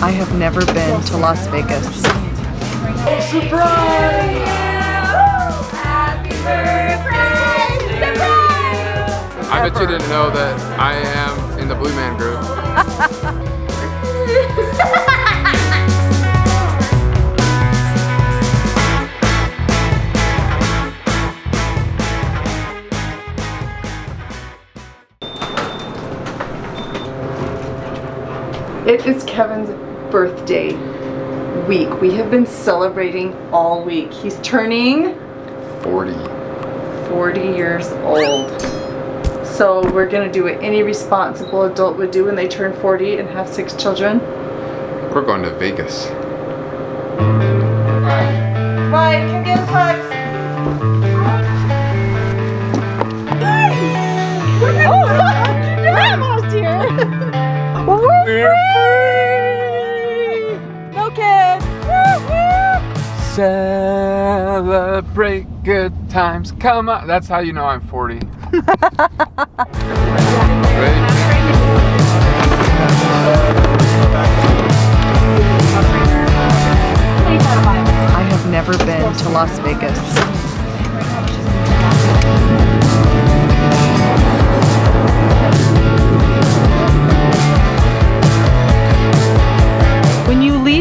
I have never been to Las Vegas. Surprise! I bet you didn't know that I am in the Blue Man Group. It is Kevin's birthday week. We have been celebrating all week. He's turning 40. 40 years old. So we're gonna do what any responsible adult would do when they turn 40 and have six children. We're going to Vegas. Right, come give us hugs. Oh, Grandma's here. well, We're free. Celebrate good times. Come on. That's how you know I'm 40. I have never been to Las Vegas.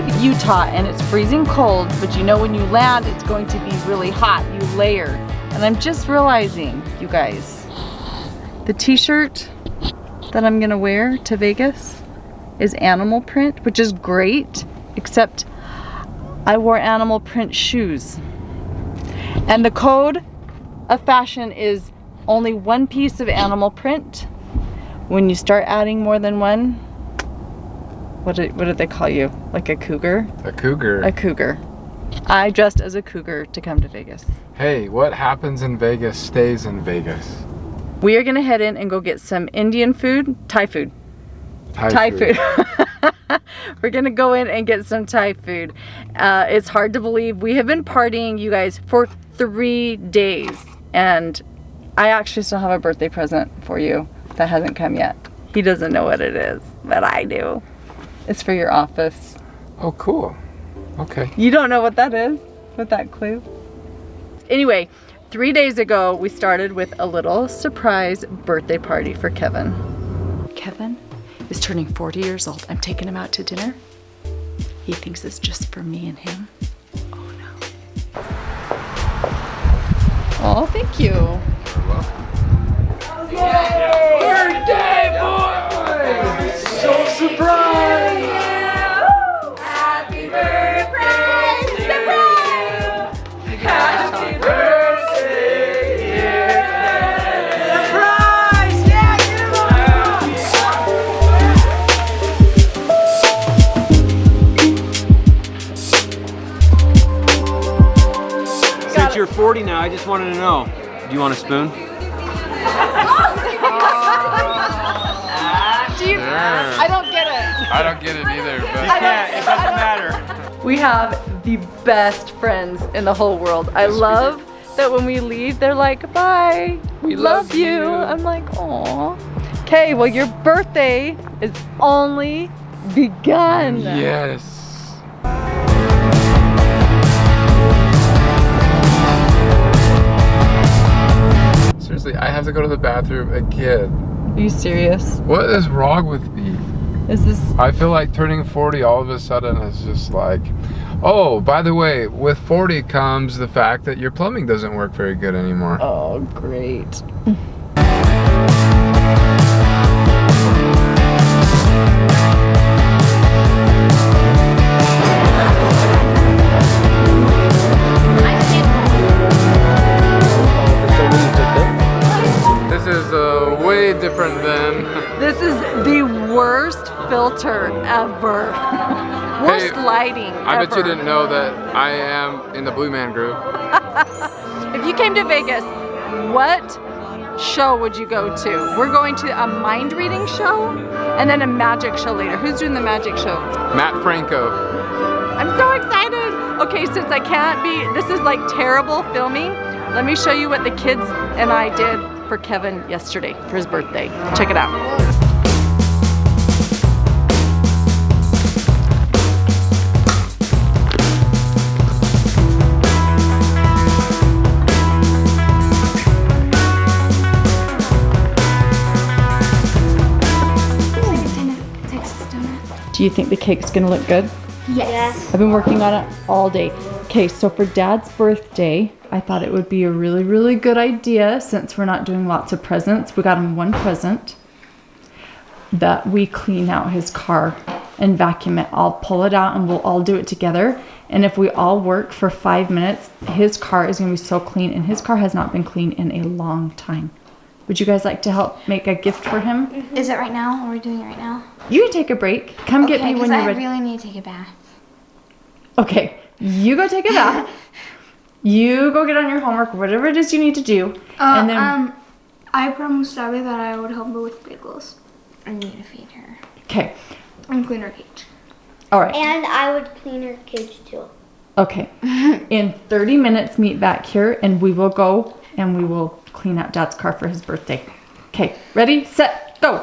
Leave Utah and it's freezing cold, but you know when you land it's going to be really hot, you layer. And I'm just realizing, you guys, the t-shirt that I'm gonna wear to Vegas is animal print, which is great, except I wore animal print shoes. And the code of fashion is only one piece of animal print. When you start adding more than one, what did, what did they call you? Like a cougar? A cougar. A cougar. I dressed as a cougar to come to Vegas. Hey, what happens in Vegas stays in Vegas. We are gonna head in and go get some Indian food, Thai food. Thai, Thai food. We're gonna go in and get some Thai food. Uh, it's hard to believe we have been partying, you guys, for three days. And I actually still have a birthday present for you that hasn't come yet. He doesn't know what it is, but I do. It's for your office. Oh, cool. Okay. You don't know what that is with that clue? Anyway, three days ago, we started with a little surprise birthday party for Kevin. Kevin is turning 40 years old. I'm taking him out to dinner. He thinks it's just for me and him. Oh no. Oh, thank you. Birthday boy! 40 now, I just wanted to know, do you want a spoon? Do you, Yeah. I don't get it. I don't get it either, but Yeah, it doesn't matter. We have the best friends in the whole world. I Yes, love that when we leave, they're like, bye. We love, love you. you. I'm like, aw. Okay, well, your birthday is only begun. yes. To go to the bathroom again. Are you serious? What is wrong with me? Is this I feel like turning 40 all of a sudden is just like, oh, by the way, with 40 comes the fact that your plumbing doesn't work very good anymore. Oh, great. than. This is the worst filter ever. worst Hey, lighting I bet you didn't know that I am in the Blue Man Group. If you came to Vegas, what show would you go to? We're going to a mind reading show and then a magic show later. Who's doing the magic show? Mat Franco. I'm so excited. Okay, since I can't be, this is like terrible filming. Let me show you what the kids and I did for Kevin yesterday for his birthday. Check it out. Do you think the cake's gonna look good? Yes. I've been working on it all day. Okay, so for dad's birthday, I thought it would be a really, really good idea since we're not doing lots of presents. We got him one present that we clean out his car and vacuum it. I'll pull it out and we'll all do it together. And if we all work for five minutes, his car is gonna be so clean and his car has not been clean in a long time. Would you guys like to help make a gift for him? Mm-hmm. Is it right now? Are we doing it right now? You can take a break. Come get me when you're I ready. really need to take a bath. Okay, you go take a bath. you go get on your homework, whatever it is you need to do, Uh, and then um, I promised Abby that I would help her with bagels I need to feed her. okay. and clean her cage. All right. And I would clean her cage too. Okay. In 30 minutes, meet back here, and we will go and we will clean out Dad's car for his birthday. Okay. Ready, set, go.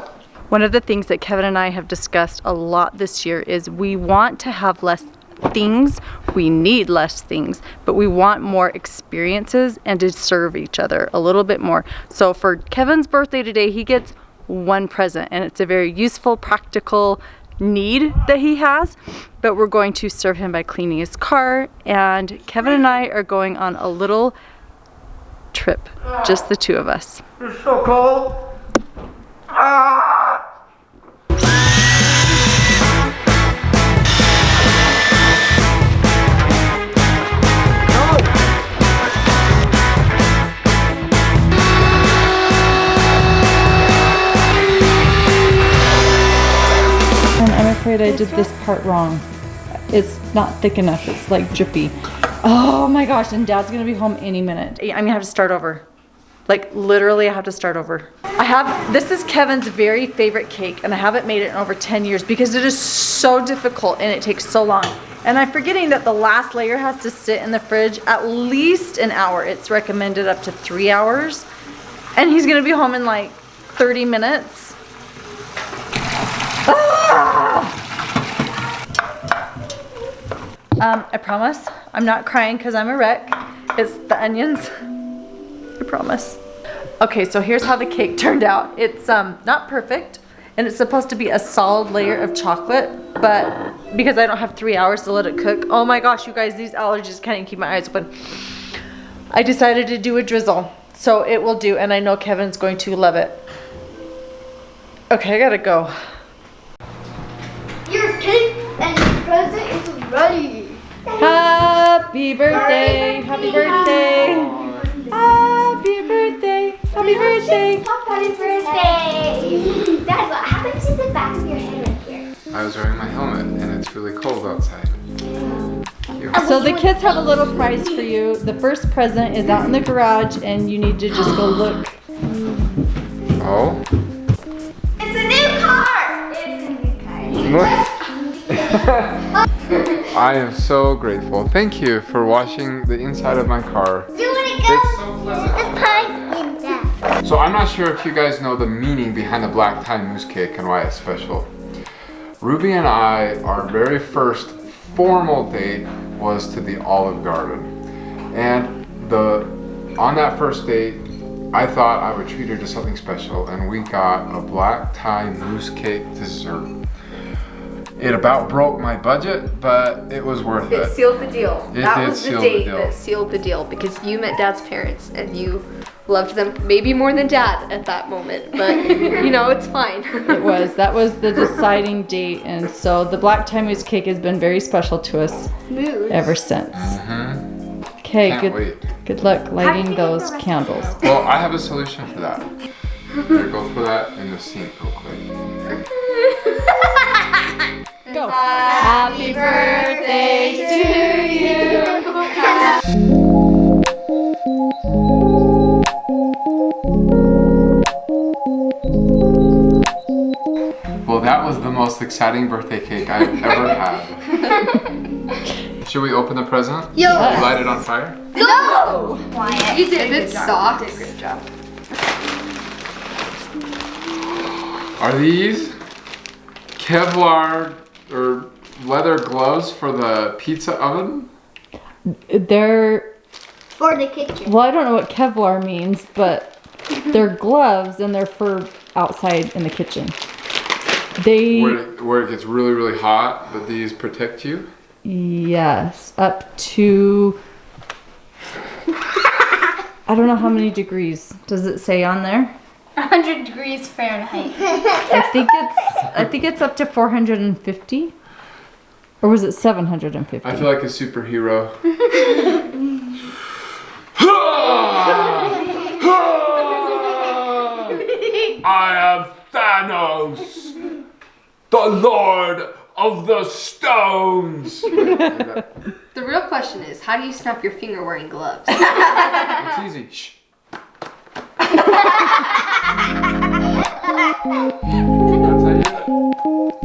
One of the things that Kevin and I have discussed a lot this year is we want to have less things, we need less things, but we want more experiences and to serve each other a little bit more. So for Kevin's birthday today, he gets one present and it's a very useful, practical need that he has, but we're going to serve him by cleaning his car and Kevin and I are going on a little trip, just the two of us. And I'm ah. Afraid I did this part wrong. It's not thick enough. It's like drippy. Oh my gosh, and dad's gonna be home any minute. I'm gonna have to start over. Like literally I have to start over. I have, this is Kevin's very favorite cake and I haven't made it in over 10 years because it is so difficult and it takes so long. And I'm forgetting that the last layer has to sit in the fridge at least an hour. It's recommended up to three hours. And he's gonna be home in like 30 minutes. Um, I promise. I'm not crying because I'm a wreck. It's the onions. I promise. Okay, so here's how the cake turned out. It's um not perfect, and it's supposed to be a solid layer of chocolate, but because I don't have three hours to let it cook, oh my gosh, you guys, these allergies can't even keep my eyes open. I decided to do a drizzle, so it will do, and I know Kevin's going to love it. Okay, I gotta go. Your cake and present is ready. Happy birthday! Happy birthday! Happy birthday! Happy birthday! Happy birthday! Dad, what happened to the back of your head right here? I was wearing my helmet and it's really cold outside. Uh, so the kids have a little prize for you. The first present is out in the garage and you need to just go look. Oh? It's a new car! It's a new car. I am so grateful. Thank you for washing the inside of my car. Do it It's so pleasant. The pie in that. So I'm not sure if you guys know the meaning behind the black tie mousse cake and why it's special. Ruby and I, our very first formal date was to the Olive Garden. And the on that first date, I thought I would treat her to something special and we got a black tie mousse cake dessert. It about broke my budget, but it was worth It it. sealed the deal. It that did was the seal the date deal. that sealed the deal because you met dad's parents and you loved them maybe more than dad at that moment. But you know, it's fine. It was. That was the deciding date. And so the black tie mousse cake has been very special to us ever since. Mm-hmm. Okay, Can't good wait. good luck lighting those candles. Well, I have a solution for that. Here, go put that in the sink real quick. Go. Happy birthday to you. Well, that was the most exciting birthday cake I've ever had. Should we open the present? Yo. Light it on fire? No! you did. It's soft. Great job. Are these Kevlar or leather gloves for the pizza oven? They're For the kitchen. well, I don't know what Kevlar means, but they're gloves and they're for outside in the kitchen. They where it, where it gets really really hot, but these protect you. yes, up to I don't know how many degrees. Does it say on there? 100 degrees Fahrenheit. I think it's I think it's up to 450. Or was it 750? I feel like a superhero. I am Thanos, the Lord of the Stones. The real question is, how do you snap your finger wearing gloves? It's easy. Shh. Nah, Dan